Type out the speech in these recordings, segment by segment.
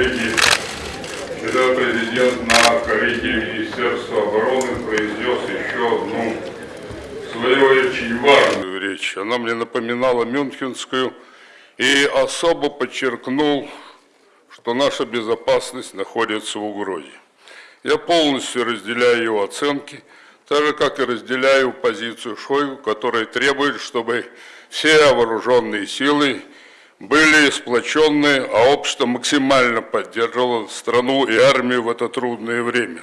коллеги, когда президент на коллегии Министерства обороны произнес еще одну свою очень важную речь. Она мне напоминала Мюнхенскую и особо подчеркнул, что наша безопасность находится в угрозе. Я полностью разделяю его оценки, так же, как и разделяю позицию Шойгу, которая требует, чтобы все вооруженные силы были сплоченные, а общество максимально поддерживало страну и армию в это трудное время.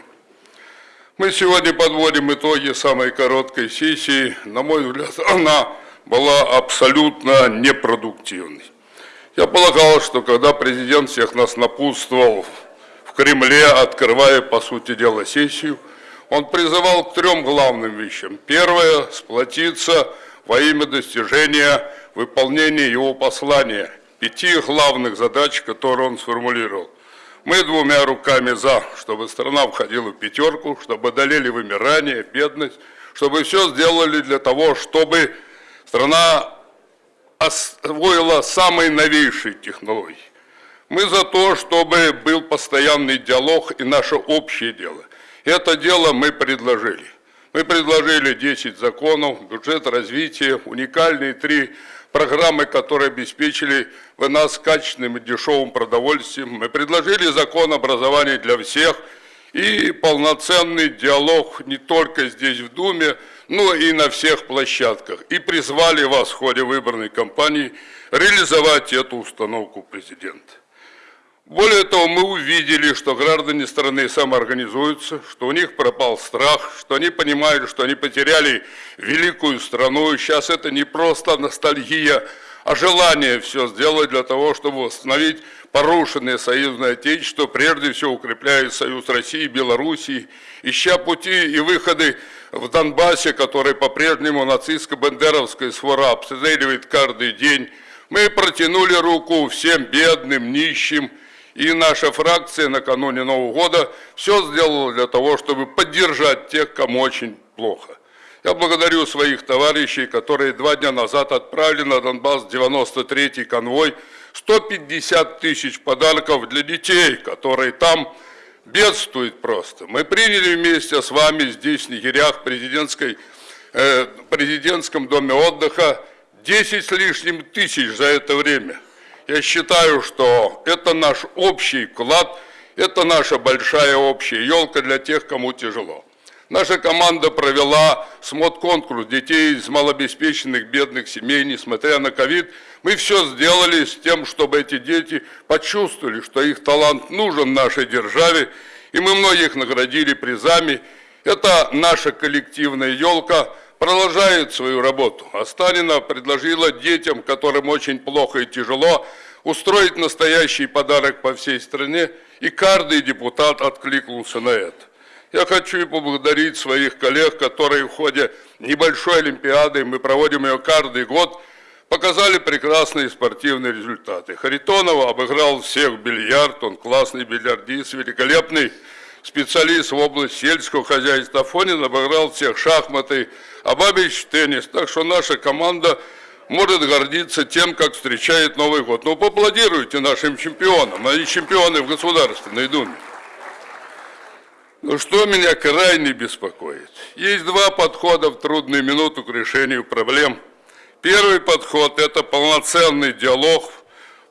Мы сегодня подводим итоги самой короткой сессии. На мой взгляд, она была абсолютно непродуктивной. Я полагал, что когда президент всех нас напутствовал в Кремле, открывая, по сути дела, сессию, он призывал к трем главным вещам. Первое – сплотиться во имя достижения выполнения его послания, пяти главных задач, которые он сформулировал. Мы двумя руками за, чтобы страна входила в пятерку, чтобы одолели вымирание, бедность, чтобы все сделали для того, чтобы страна освоила самые новейшие технологии. Мы за то, чтобы был постоянный диалог и наше общее дело. Это дело мы предложили. Мы предложили 10 законов, бюджет развития, уникальные три программы, которые обеспечили в нас качественным и дешевым продовольствием. Мы предложили закон образования для всех и полноценный диалог не только здесь в Думе, но и на всех площадках. И призвали вас в ходе выборной кампании реализовать эту установку президента. Более того, мы увидели, что граждане страны самоорганизуются, что у них пропал страх, что они понимают, что они потеряли великую страну. И сейчас это не просто ностальгия, а желание все сделать для того, чтобы восстановить порушенное союзное отечество, прежде всего укрепляя союз России и Белоруссии, ища пути и выходы в Донбассе, который по-прежнему нацистско-бандеровская свора обстреливает каждый день. Мы протянули руку всем бедным, нищим, и наша фракция накануне Нового года все сделала для того, чтобы поддержать тех, кому очень плохо. Я благодарю своих товарищей, которые два дня назад отправили на Донбасс 93-й конвой 150 тысяч подарков для детей, которые там бедствуют просто. Мы приняли вместе с вами здесь, в лагерях, президентской, э, президентском доме отдыха 10 с лишним тысяч за это время. Я считаю, что это наш общий вклад, это наша большая общая елка для тех, кому тяжело. Наша команда провела смот-конкурс детей из малообеспеченных бедных семей, несмотря на ковид. Мы все сделали с тем, чтобы эти дети почувствовали, что их талант нужен нашей державе, и мы многих наградили призами. Это наша коллективная елка – продолжает свою работу. Астанина предложила детям, которым очень плохо и тяжело, устроить настоящий подарок по всей стране, и каждый депутат откликнулся на это. Я хочу поблагодарить своих коллег, которые в ходе небольшой Олимпиады, мы проводим ее каждый год, показали прекрасные спортивные результаты. Харитонова обыграл всех в бильярд, он классный бильярдист, великолепный специалист в области сельского хозяйства. Фонин обыграл всех шахматы, а Бабич теннис. Так что наша команда может гордиться тем, как встречает Новый год. Ну, поаплодируйте нашим чемпионам. Они чемпионы в Государственной Думе. Но что меня крайне беспокоит? Есть два подхода в трудную минуту к решению проблем. Первый подход – это полноценный диалог,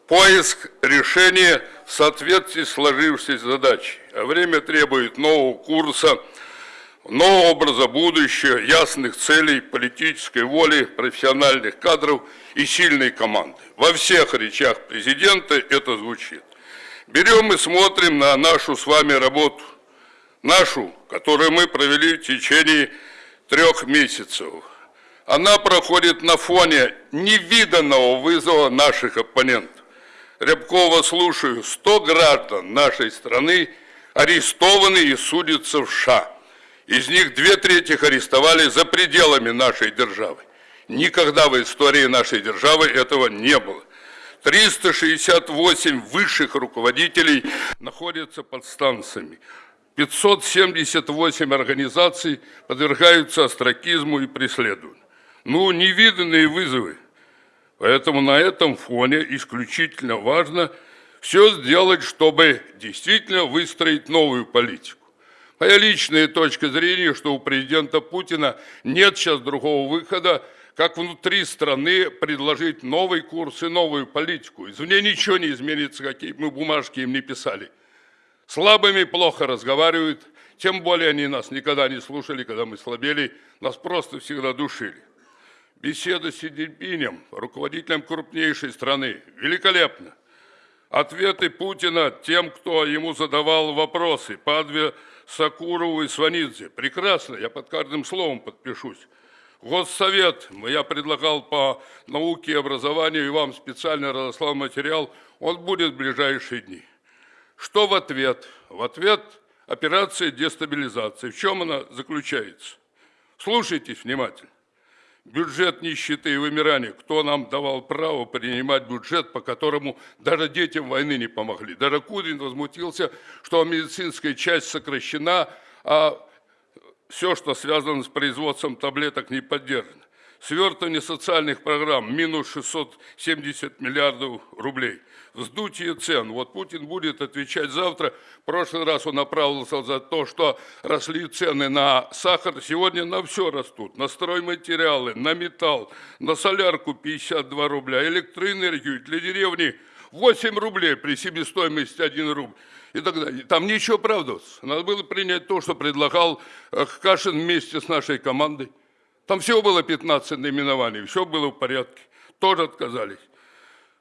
поиск решения в соответствии с сложившейся задачей. Время требует нового курса – нового образа будущего, ясных целей, политической воли, профессиональных кадров и сильной команды. Во всех речах президента это звучит. Берем и смотрим на нашу с вами работу, нашу, которую мы провели в течение трех месяцев. Она проходит на фоне невиданного вызова наших оппонентов. Рябкова слушаю, 100 граждан нашей страны арестованы и судятся в США. Из них две трети арестовали за пределами нашей державы. Никогда в истории нашей державы этого не было. 368 высших руководителей находятся под станциями. 578 организаций подвергаются остракизму и преследованию. Ну, невиданные вызовы. Поэтому на этом фоне исключительно важно все сделать, чтобы действительно выстроить новую политику. Моя личная точка зрения, что у президента Путина нет сейчас другого выхода, как внутри страны предложить новый курс и новую политику. Извне ничего не изменится, какие мы бумажки им не писали. Слабыми плохо разговаривают, тем более они нас никогда не слушали, когда мы слабели, нас просто всегда душили. Беседа с Си Цзиньпинем, руководителем крупнейшей страны, великолепно. Ответы Путина тем, кто ему задавал вопросы, Падве, Сакурову и Сванидзе. Прекрасно, я под каждым словом подпишусь. Госсовет, я предлагал по науке и образованию, и вам специально разослал материал, он будет в ближайшие дни. Что в ответ? В ответ операция дестабилизации. В чем она заключается? Слушайтесь внимательно. Бюджет нищеты и вымирания. Кто нам давал право принимать бюджет, по которому даже детям войны не помогли? Даже Кудрин возмутился, что медицинская часть сокращена, а все, что связано с производством таблеток, не поддержано. Свертывание социальных программ – минус 670 миллиардов рублей. Вздутие цен. Вот Путин будет отвечать завтра. В прошлый раз он оправдывался за то, что росли цены на сахар. Сегодня на все растут. На стройматериалы, на металл, на солярку 52 рубля, электроэнергию для деревни 8 рублей при себестоимости 1 рубль и так далее. Там ничего оправдываться. Надо было принять то, что предлагал э, Кашин вместе с нашей командой. Там всего было 15 наименований, все было в порядке. Тоже отказались.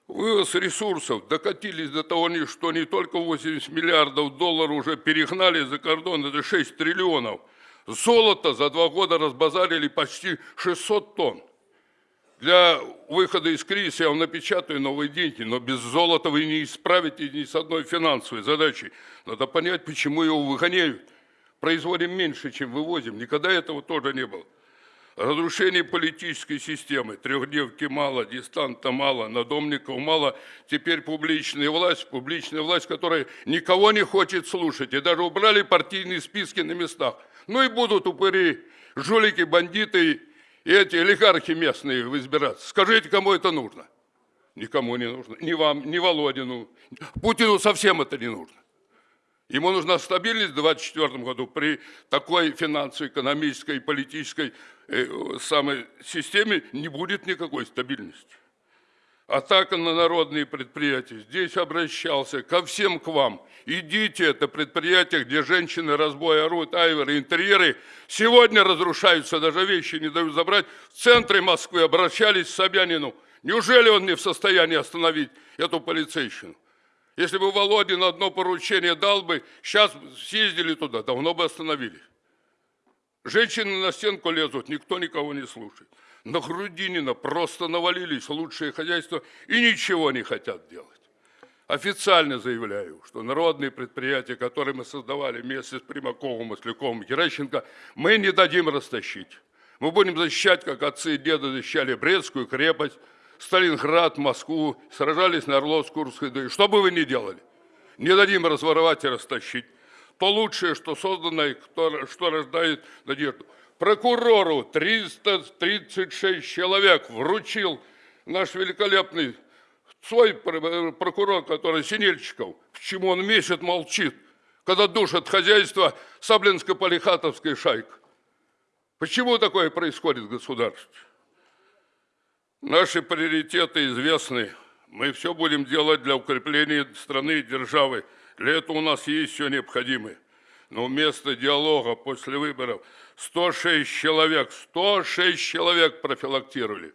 Вывоз ресурсов докатились до того, что не только 80 миллиардов долларов уже перегнали за кордон, это 6 триллионов. Золото за два года разбазарили почти 600 тонн. Для выхода из кризиса я вам напечатаю новые деньги, но без золота вы не исправите ни с одной финансовой задачей. Надо понять, почему его выгоняют. Производим меньше, чем вывозим. Никогда этого тоже не было. Разрушение политической системы. Трехдневки мало, дистанта мало, надомников мало. Теперь публичная власть, публичная власть, которая никого не хочет слушать. И даже убрали партийные списки на местах. Ну и будут упыри, жулики, бандиты и эти олигархи местные избираться. Скажите, кому это нужно? Никому не нужно. Ни вам, ни Володину. Путину совсем это не нужно. Ему нужна стабильность в 2024 году при такой финансово экономической и политической самой системе не будет никакой стабильности. Атака на народные предприятия. Здесь обращался ко всем к вам. Идите, это предприятие, где женщины разбой орут, айверы, интерьеры. Сегодня разрушаются, даже вещи не дают забрать. В центре Москвы обращались к Собянину. Неужели он не в состоянии остановить эту полицейщину? Если бы Володин одно поручение дал бы, сейчас съездили туда, давно бы остановили. Женщины на стенку лезут, никто никого не слушает. На Грудинина просто навалились лучшие хозяйства и ничего не хотят делать. Официально заявляю, что народные предприятия, которые мы создавали вместе с Примаковым, Масляковым, Геращенко, мы не дадим растащить. Мы будем защищать, как отцы и деды защищали Брестскую крепость, Сталинград, Москву, сражались на Орловск-Курской дуге. Что бы вы ни делали, не дадим разворовать и растащить. То лучшее, что создано, и что рождает надежду. Прокурору 336 человек вручил наш великолепный свой прокурор, который Синельчиков. Почему он месяц молчит, когда душат хозяйство Саблинско-Полихатовской шайка? Почему такое происходит в государстве? Наши приоритеты известны. Мы все будем делать для укрепления страны и державы. Для этого у нас есть все необходимое. Но вместо диалога после выборов 106 человек, 106 человек профилактировали.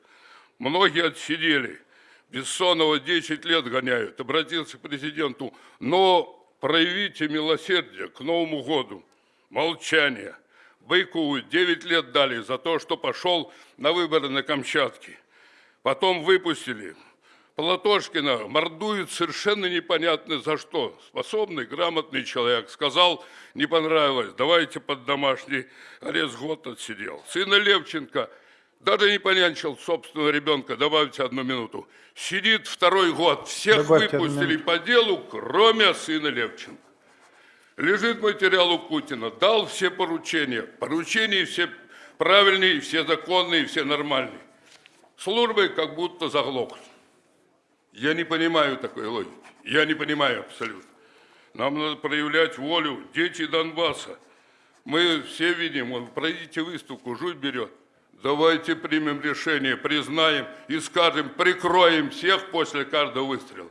Многие отсидели. Бессонова 10 лет гоняют. Обратился к президенту. Но проявите милосердие к Новому году. Молчание. Быкову 9 лет дали за то, что пошел на выборы на Камчатке. Потом выпустили. Платошкина мордует совершенно непонятно за что. Способный, грамотный человек. Сказал, не понравилось, давайте под домашний арест год отсидел. Сына Левченко даже не понянчил собственного ребенка, добавьте одну минуту. Сидит второй год, всех Добавьте выпустили по делу, кроме сына Левченко. Лежит материал у Путина, дал все поручения. Поручения все правильные, все законные, все нормальные службы как будто заглохли. Я не понимаю такой логики. Я не понимаю абсолютно. Нам надо проявлять волю. Дети Донбасса. Мы все видим, вот пройдите выставку, жуть берет. Давайте примем решение, признаем и скажем, прикроем всех после каждого выстрела.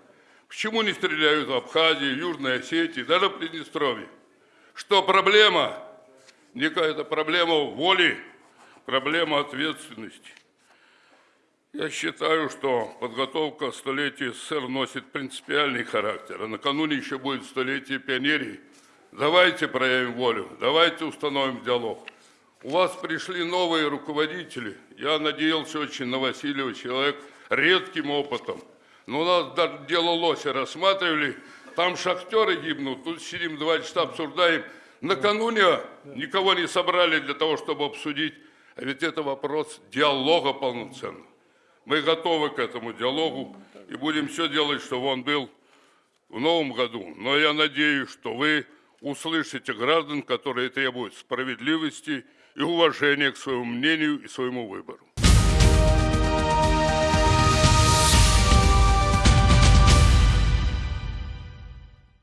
Почему не стреляют в Абхазии, Южной Осетии, даже в Приднестровье? Что проблема? Не какая-то проблема воли, проблема ответственности. Я считаю, что подготовка столетия СССР носит принципиальный характер, а накануне еще будет столетие пионерии. Давайте проявим волю, давайте установим диалог. У вас пришли новые руководители. Я надеялся очень на Васильева, человек редким опытом. Но у нас дело лося рассматривали, там шахтеры гибнут, тут сидим два часа обсуждаем. Накануне никого не собрали для того, чтобы обсудить. А ведь это вопрос диалога полноценного. Мы готовы к этому диалогу и будем все делать, чтобы он был в новом году. Но я надеюсь, что вы услышите граждан, которые требуют справедливости и уважения к своему мнению и своему выбору.